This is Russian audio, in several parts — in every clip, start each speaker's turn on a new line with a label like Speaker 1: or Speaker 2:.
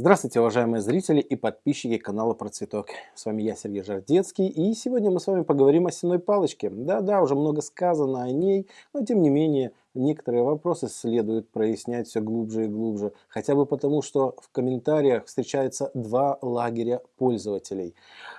Speaker 1: Здравствуйте, уважаемые зрители и подписчики канала Про Цветок. С вами я, Сергей Жардецкий, и сегодня мы с вами поговорим о сенной палочке. Да-да, уже много сказано о ней, но тем не менее, некоторые вопросы следует прояснять все глубже и глубже. Хотя бы потому, что в комментариях встречаются два лагеря пользователей.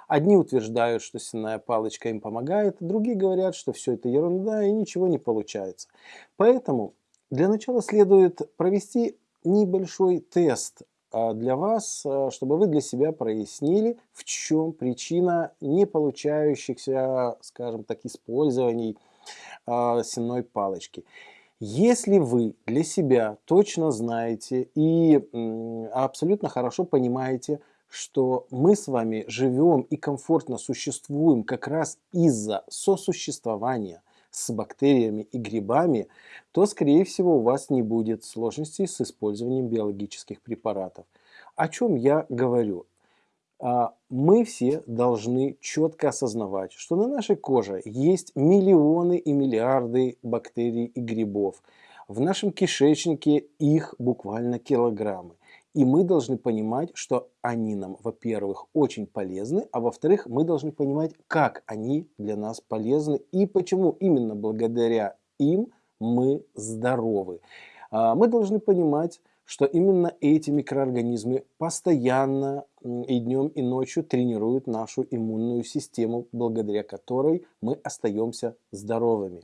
Speaker 1: Одни утверждают, что сенная палочка им помогает, другие говорят, что все это ерунда и ничего не получается. Поэтому для начала следует провести небольшой тест для вас, а, чтобы вы для себя прояснили, в чем причина не получающихся, скажем так, использований а, сенной палочки. Если вы для себя точно знаете и абсолютно хорошо понимаете, что мы с вами живем и комфортно существуем как раз из-за сосуществования – с бактериями и грибами, то, скорее всего, у вас не будет сложностей с использованием биологических препаратов. О чем я говорю? А, мы все должны четко осознавать, что на нашей коже есть миллионы и миллиарды бактерий и грибов. В нашем кишечнике их буквально килограммы. И мы должны понимать, что они нам, во-первых, очень полезны, а во-вторых, мы должны понимать, как они для нас полезны и почему именно благодаря им мы здоровы. А, мы должны понимать, что именно эти микроорганизмы постоянно и днем, и ночью тренируют нашу иммунную систему, благодаря которой мы остаемся здоровыми.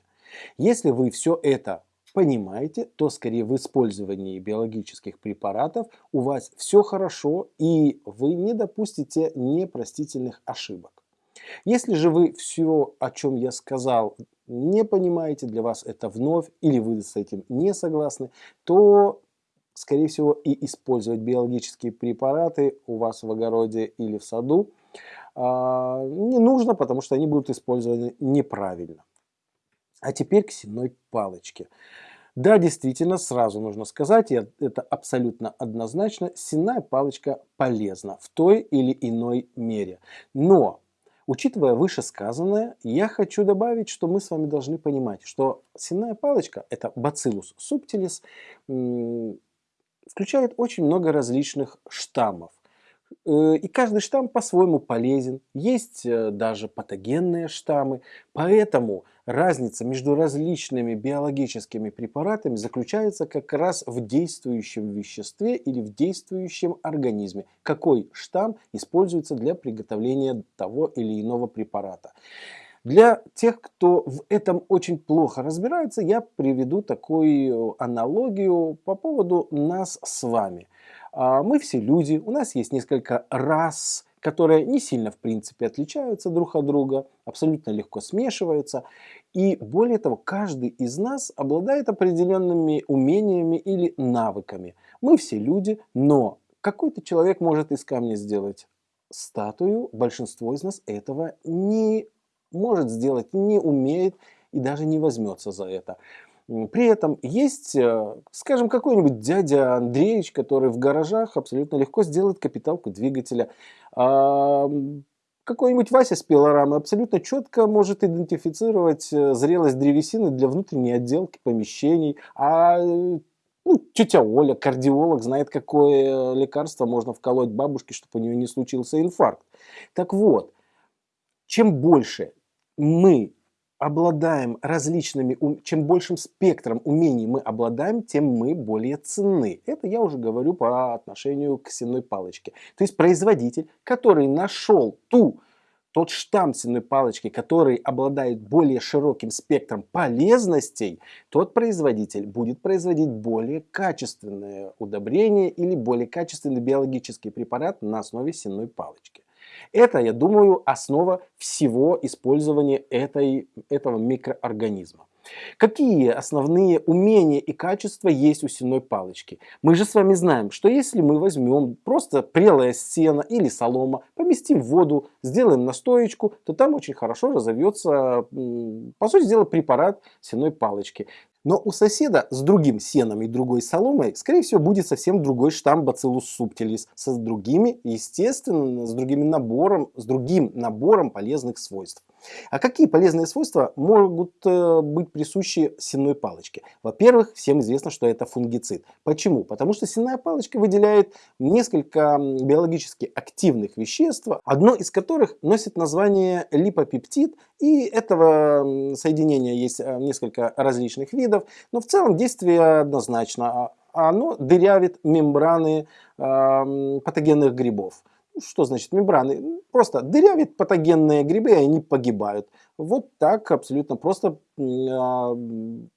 Speaker 1: Если вы все это понимаете, то скорее в использовании биологических препаратов у вас все хорошо и вы не допустите непростительных ошибок. Если же вы все, о чем я сказал, не понимаете, для вас это вновь, или вы с этим не согласны, то, скорее всего, и использовать биологические препараты у вас в огороде или в саду а, не нужно, потому что они будут использованы неправильно. А теперь к сенной палочке. Да, действительно, сразу нужно сказать, и это абсолютно однозначно, сенная палочка полезна в той или иной мере. Но, учитывая вышесказанное, я хочу добавить, что мы с вами должны понимать, что сенная палочка, это Bacillus subtilis, включает очень много различных штаммов. Э, и каждый штамм по-своему полезен. Есть э, даже патогенные штаммы. Поэтому разница между различными биологическими препаратами заключается как раз в действующем веществе или в действующем организме. Какой штамм используется для приготовления того или иного препарата. Для тех, кто в этом очень плохо разбирается, я приведу такую аналогию по поводу нас с вами. А, мы все люди, у нас есть несколько рас, которые не сильно в принципе отличаются друг от друга, абсолютно легко смешиваются. И более того, каждый из нас обладает определенными умениями или навыками. Мы все люди, но какой-то человек может из камня сделать статую, большинство из нас этого не может сделать, не умеет и даже не возьмется за это. При этом есть, э, скажем, какой-нибудь дядя Андреевич, который в гаражах абсолютно легко сделает капиталку двигателя. А, какой-нибудь Вася с пилорамы абсолютно четко может идентифицировать э, зрелость древесины для внутренней отделки помещений. А ну, тетя Оля, кардиолог, знает, какое лекарство можно вколоть бабушке, чтобы у нее не случился инфаркт. Так вот, чем больше мы обладаем различными, чем большим спектром умений мы обладаем, тем мы более ценны. Это я уже говорю по отношению к сенной палочке. То есть производитель, который нашел ту, тот штамм сенной палочки, который обладает более широким спектром полезностей, тот производитель будет производить более качественное удобрение или более качественный биологический препарат на основе сенной палочки. Это, я думаю, основа всего использования этой, этого микроорганизма. Какие основные умения и качества есть у сенной палочки? Мы же с вами знаем, что если мы возьмем просто прелое сено или солома, поместим в воду, сделаем настоечку, то там очень хорошо разовьется, по сути дела, препарат сенной палочки. Но у соседа с другим сеном и другой соломой, скорее всего, будет совсем другой штамм Bacillus subtilis, с другими, естественно, с другим набором, с другим набором полезных свойств. А какие полезные свойства могут э, быть присущи сенной палочке? Во-первых, всем известно, что это фунгицид. Почему? Потому что сенная палочка выделяет несколько биологически активных веществ, одно из которых носит название липопептид, и этого соединения есть э, несколько различных видов, но в целом действие однозначно. А оно дырявит мембраны э, патогенных грибов. Что значит мембраны? Просто дырявит патогенные грибы, и они погибают. Вот так абсолютно просто а,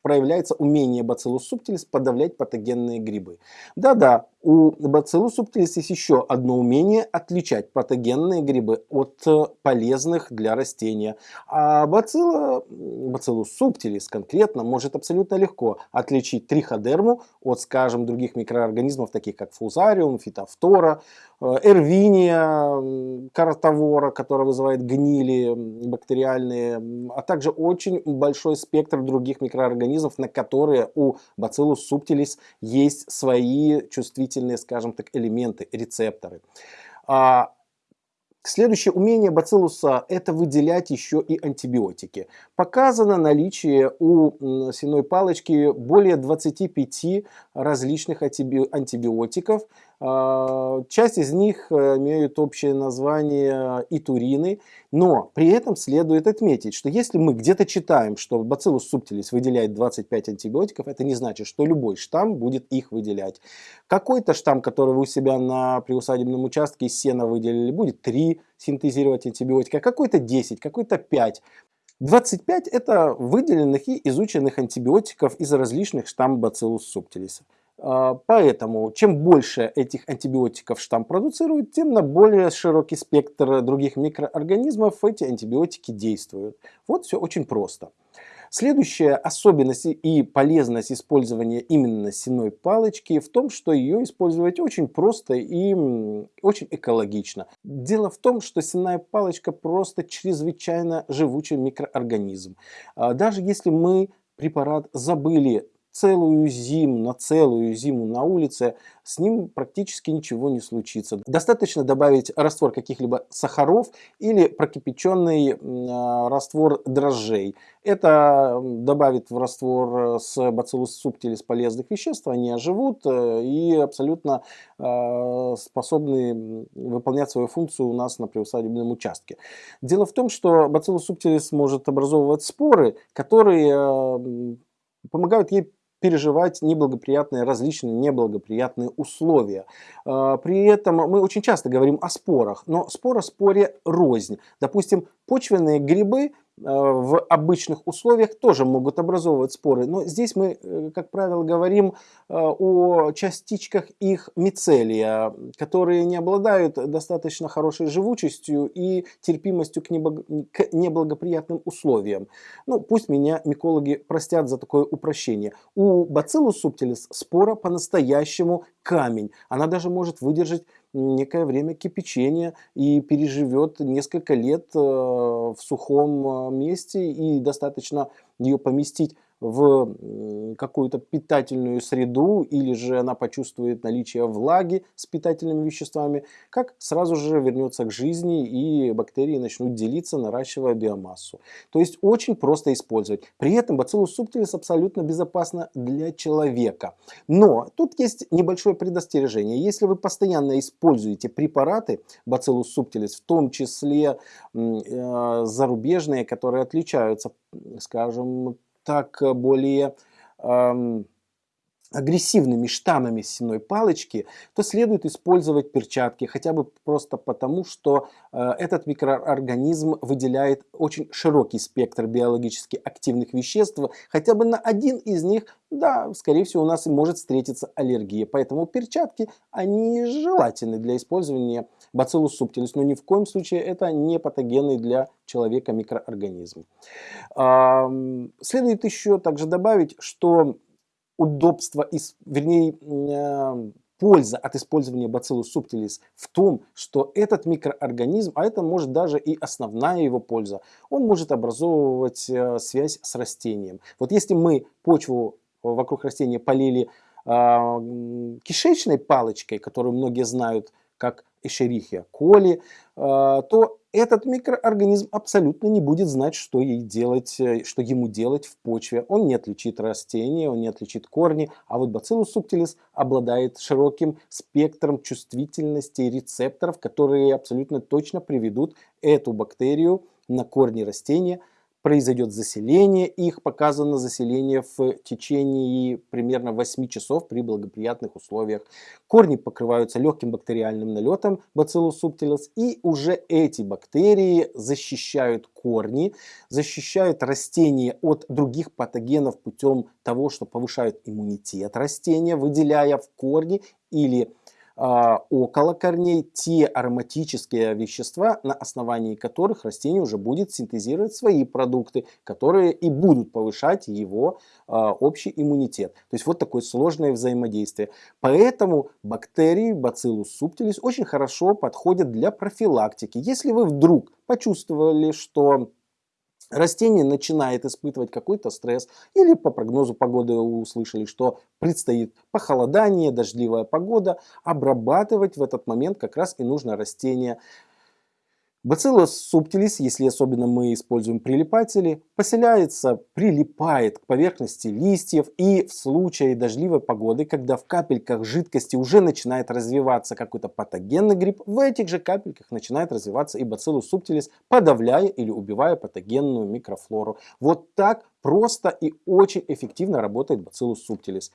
Speaker 1: проявляется умение Bacillus subtilis подавлять патогенные грибы. Да-да, у Bacillus subtilis есть еще одно умение отличать патогенные грибы от э, полезных для растения. А Bacillus, Bacillus subtilis конкретно может абсолютно легко отличить триходерму от, скажем, других микроорганизмов, таких как фузариум, фитофтора, э, эрвиния, каротовора, которая вызывает гнили бактериальные а также очень большой спектр других микроорганизмов, на которые у Bacillus subtilis есть свои чувствительные, скажем так, элементы, рецепторы. А, Следующее умение бациллуса – это выделять еще и антибиотики. Показано наличие у сеной палочки более 25 различных антибиотиков, часть из них э, имеют общее название итурины, но при этом следует отметить, что если мы где-то читаем, что Bacillus subtilis выделяет 25 антибиотиков, это не значит, что любой штамм будет их выделять. Какой-то штамм, который вы у себя на приусадебном участке из сена выделили, будет 3 синтезировать антибиотика, а какой-то 10, какой-то 5. 25 это выделенных и изученных антибиотиков из различных штаммов Bacillus subtilis. А, поэтому, чем больше этих антибиотиков штамм продуцирует, тем на более широкий спектр других микроорганизмов эти антибиотики действуют. Вот все очень просто. Следующая особенность и полезность использования именно сеной палочки в том, что ее использовать очень просто и очень экологично. Дело в том, что сенная палочка просто чрезвычайно живучий микроорганизм. А, даже если мы препарат забыли целую зиму, на целую зиму на улице, с ним практически ничего не случится. Достаточно добавить раствор каких-либо сахаров или прокипяченный э, раствор дрожжей. Это добавит в раствор с Bacillus subtilis полезных веществ, они оживут э, и абсолютно э, способны выполнять свою функцию у нас на приусадебном участке. Дело в том, что Bacillus subtilis может образовывать споры, которые э, помогают ей переживать неблагоприятные, различные неблагоприятные условия. А, при этом мы очень часто говорим о спорах, но спор о споре рознь. Допустим, почвенные грибы в обычных условиях тоже могут образовывать споры. Но здесь мы, э, как правило, говорим э, о частичках их мицелия, которые не обладают достаточно хорошей живучестью и терпимостью к неблагоприятным условиям. Ну, пусть меня микологи простят за такое упрощение. У Bacillus subtilis спора по-настоящему камень. Она даже может выдержать некое время кипячения и переживет несколько лет э, в сухом э, месте и достаточно ее поместить в какую-то питательную среду или же она почувствует наличие влаги с питательными веществами, как сразу же вернется к жизни и бактерии начнут делиться, наращивая биомассу. То есть очень просто использовать. При этом Bacillus subtilis абсолютно безопасно для человека. Но тут есть небольшое предостережение. Если вы постоянно используете препараты Bacillus subtilis, в том числе э, зарубежные, которые отличаются, скажем, так э, более агрессивными штаммами сенной палочки, то следует использовать перчатки, хотя бы просто потому, что э, этот микроорганизм выделяет очень широкий спектр биологически активных веществ, хотя бы на один из них, да, скорее всего, у нас может встретиться аллергия. Поэтому перчатки, они желательны для использования Bacillus subtilis, но ни в коем случае это не патогенный для человека микроорганизм. Следует еще также добавить, что удобство, вернее, э, польза от использования Bacillus subtilis в том, что этот микроорганизм, а это может даже и основная его польза, он может образовывать э, связь с растением. Вот если мы почву вокруг растения полили а, кишечной палочкой, которую многие знают как Эшерихия коли, а, то этот микроорганизм абсолютно не будет знать, что, ей делать, э, что ему делать в почве. Он не отличит растения, он не отличит корни, а вот Bacillus subtilis обладает широким спектром чувствительности рецепторов, которые абсолютно точно приведут эту бактерию на корни растения произойдет заселение их, показано заселение в течение примерно 8 часов при благоприятных условиях. Корни покрываются легким бактериальным налетом Bacillus subtilis, и уже эти бактерии защищают корни, защищают растения от других патогенов путем того, что повышают иммунитет растения, выделяя в корни или около корней те ароматические вещества, на основании которых растение уже будет синтезировать свои продукты, которые и будут повышать его а, общий иммунитет. То есть вот такое сложное взаимодействие. Поэтому бактерии Bacillus subtilis очень хорошо подходят для профилактики. Если вы вдруг почувствовали, что растение начинает испытывать какой-то стресс, или по прогнозу погоды услышали, что предстоит похолодание, дождливая погода, обрабатывать в этот момент как раз и нужно растение Bacillus subtilis, если особенно мы используем прилипатели, поселяется, прилипает к поверхности листьев и в случае дождливой погоды, когда в капельках жидкости уже начинает развиваться какой-то патогенный гриб, в этих же капельках начинает развиваться и Bacillus subtilis, подавляя или убивая патогенную микрофлору. Вот так просто и очень эффективно работает Bacillus subtilis.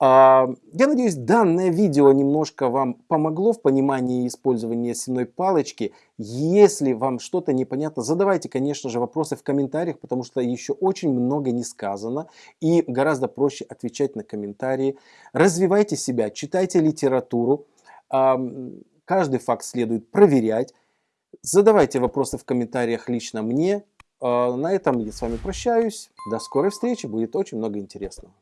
Speaker 1: А, я надеюсь, данное видео немножко вам помогло в понимании использования сенной палочки. Если вам что-то непонятно, задавайте, конечно же, вопросы в комментариях, потому что еще очень много не сказано и гораздо проще отвечать на комментарии. Развивайте себя, читайте литературу, каждый факт следует проверять. Задавайте вопросы в комментариях лично мне. А, на этом я с вами прощаюсь. До скорой встречи, будет очень много интересного.